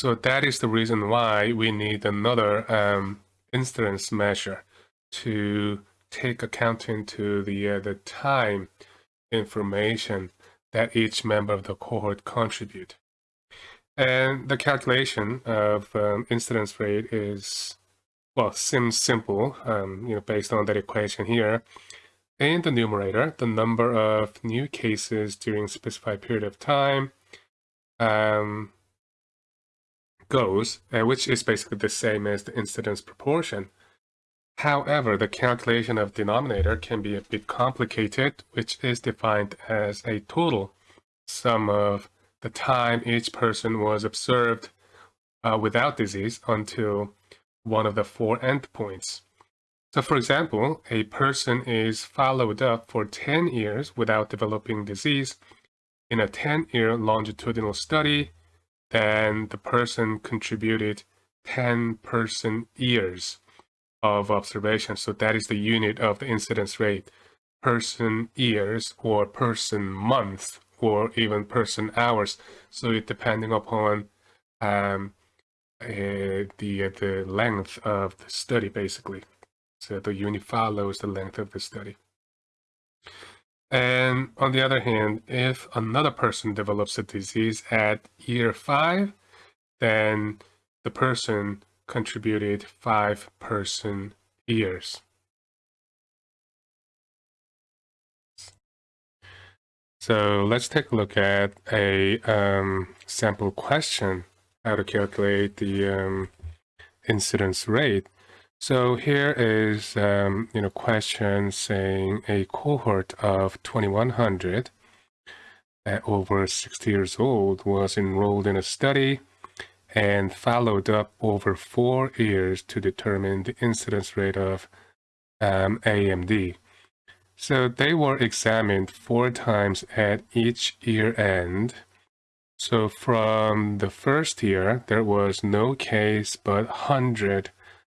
So that is the reason why we need another um, incidence measure to take account into the, uh, the time information that each member of the cohort contribute. And the calculation of um, incidence rate is, well, seems simple, um, you know, based on that equation here. In the numerator, the number of new cases during a specified period of time um, goes, uh, which is basically the same as the incidence proportion. However, the calculation of denominator can be a bit complicated, which is defined as a total sum of the time each person was observed uh, without disease until one of the four endpoints. So for example, a person is followed up for 10 years without developing disease in a 10-year longitudinal study, then the person contributed 10 person years of observation. So that is the unit of the incidence rate, person years or person month or even person hours. So it depending upon um, uh, the, uh, the length of the study basically. So the unit follows the length of the study. And on the other hand, if another person develops a disease at year five, then the person contributed five person years. So let's take a look at a um, sample question, how to calculate the um, incidence rate. So here is, um, you know, question saying a cohort of 2100 uh, over 60 years old was enrolled in a study and followed up over four years to determine the incidence rate of um, AMD. So they were examined four times at each year end. So from the first year, there was no case but 100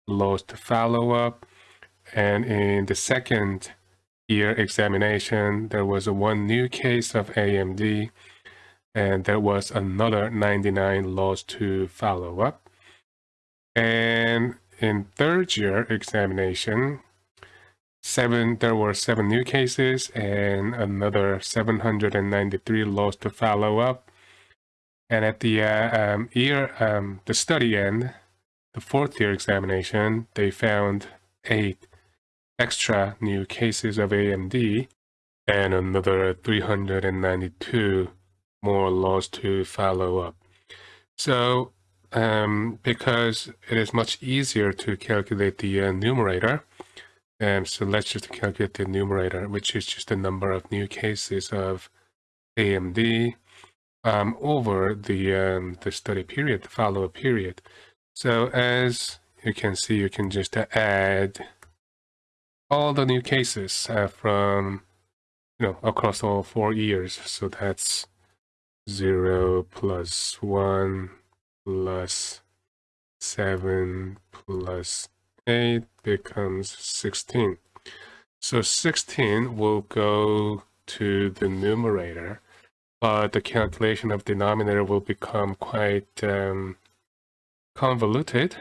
lost to follow-up. And in the second year examination, there was one new case of AMD, and there was another 99 lost to follow-up. And in third year examination, seven there were seven new cases and another 793 lost to follow-up. And at the uh, um, year, um, the study end, the fourth year examination, they found eight extra new cases of AMD and another 392 more lost to follow up. So um, because it is much easier to calculate the uh, numerator, um, so let's just calculate the numerator, which is just the number of new cases of AMD um, over the, um, the study period, the follow-up period. So as you can see, you can just add all the new cases uh, from, you know, across all four years. So that's 0 plus 1 plus 7 plus 8 becomes 16. So 16 will go to the numerator, but the calculation of denominator will become quite um, convoluted.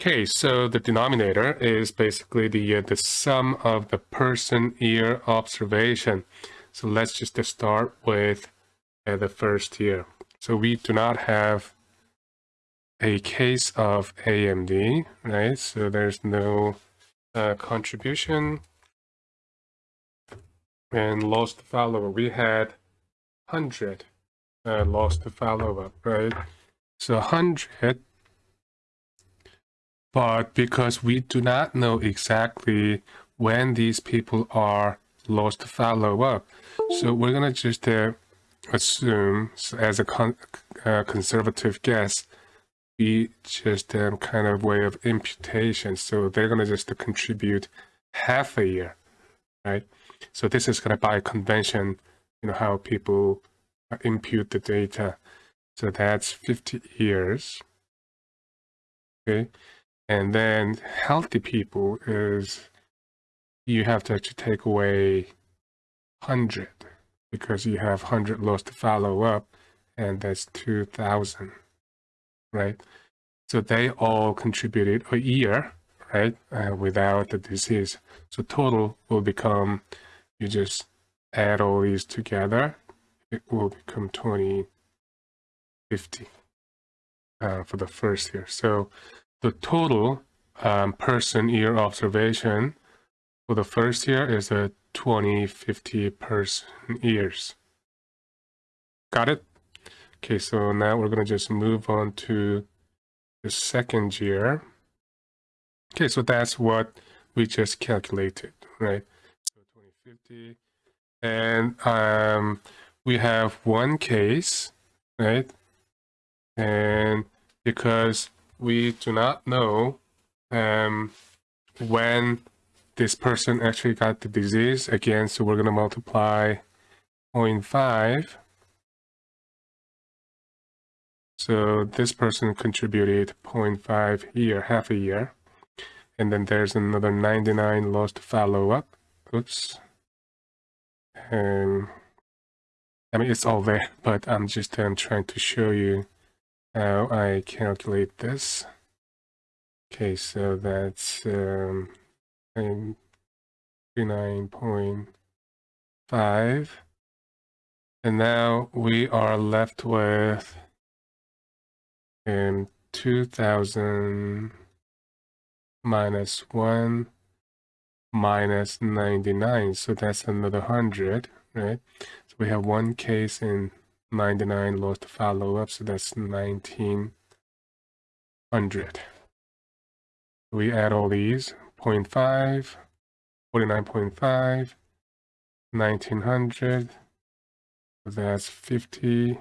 Okay, so the denominator is basically the, uh, the sum of the person year observation. So let's just start with uh, the first year. So we do not have a case of AMD, right? So there's no uh, contribution. And lost follower, we had 100 uh, lost follow-up, right? So 100, but because we do not know exactly when these people are lost to follow up, so we're going to just uh, assume as a con uh, conservative guess, we just um, kind of way of imputation. So they're going to just contribute half a year, right? So this is going to by convention, you know, how people uh, impute the data. So that's 50 years. Okay. And then healthy people is you have to actually take away 100 because you have 100 lost to follow up and that's 2000, right? So they all contributed a year, right, uh, without the disease. So total will become, you just add all these together, it will become 2050 uh, for the first year. So the total um, person year observation for the first year is a 2050 person years. Got it? Okay, so now we're going to just move on to the second year. Okay, so that's what we just calculated, right? So 2050. And um, we have one case, right? And because we do not know um, when this person actually got the disease, again, so we're going to multiply 0.5 so this person contributed 0.5 year, half a year. And then there's another 99 lost follow-up. Oops. And I mean, it's all there, but I'm just um, trying to show you how I calculate this. Okay, so that's um, 39.5. And now we are left with and 2000 minus 1 minus 99 so that's another 100 right so we have one case in 99 lost follow-up so that's 1900 we add all these 0 0.5 49.5 1900 that's 50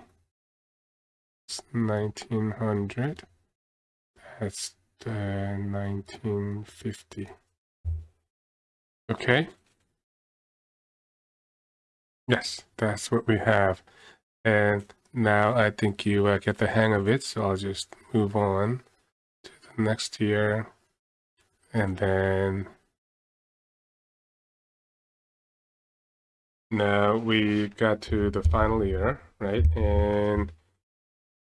that's 1900 that's the 1950 okay? Yes that's what we have and now I think you uh, get the hang of it so I'll just move on to the next year and then now we got to the final year right and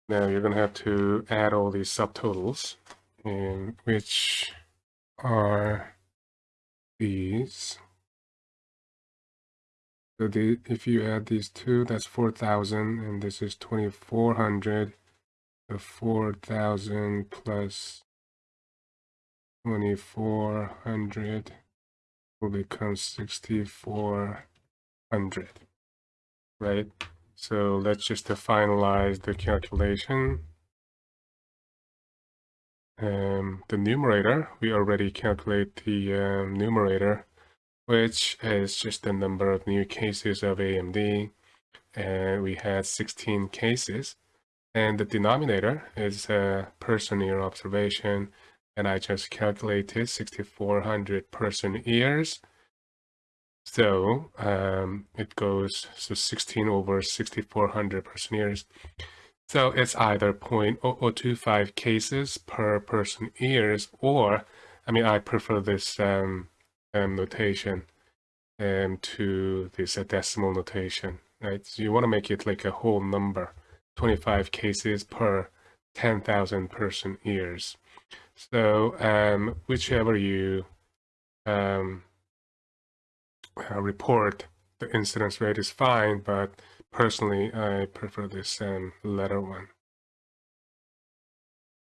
now you're going to have to add all these subtotals, which are these. So the, if you add these two, that's 4,000, and this is 2,400. The 4,000 plus 2,400 will become 6,400, right? So let's just finalize the calculation. Um, the numerator, we already calculate the um, numerator, which is just the number of new cases of AMD. And we had 16 cases. And the denominator is a person year observation. And I just calculated 6,400 person years so um, it goes so 16 over 6400 person years. So it's either 0.0025 cases per person years, or I mean, I prefer this um, notation um, to this uh, decimal notation, right? So you want to make it like a whole number, 25 cases per 10,000 person years. So um, whichever you um, uh, report the incidence rate is fine, but personally I prefer this um, letter one.